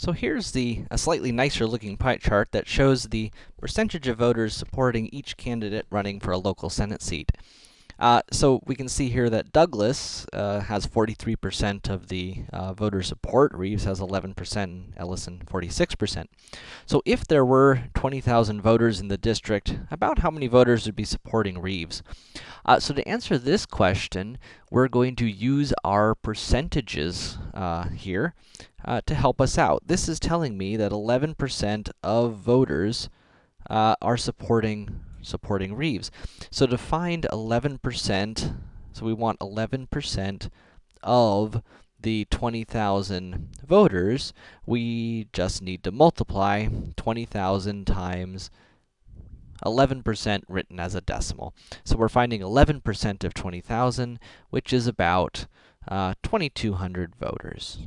So here's the a slightly nicer looking pie chart that shows the percentage of voters supporting each candidate running for a local Senate seat. Uh, so we can see here that Douglas uh, has 43% of the uh, voter support, Reeves has 11%, and Ellison 46%. So if there were 20,000 voters in the district, about how many voters would be supporting Reeves? Uh, so to answer this question, we're going to use our percentages uh, here uh, to help us out. This is telling me that 11% of voters are supporting supporting Reeves. So to find 11%, so we want 11% of the 20,000 voters, we just need to multiply 20,000 times 11% written as a decimal. So we're finding 11% of 20,000, which is about uh, 2,200 voters.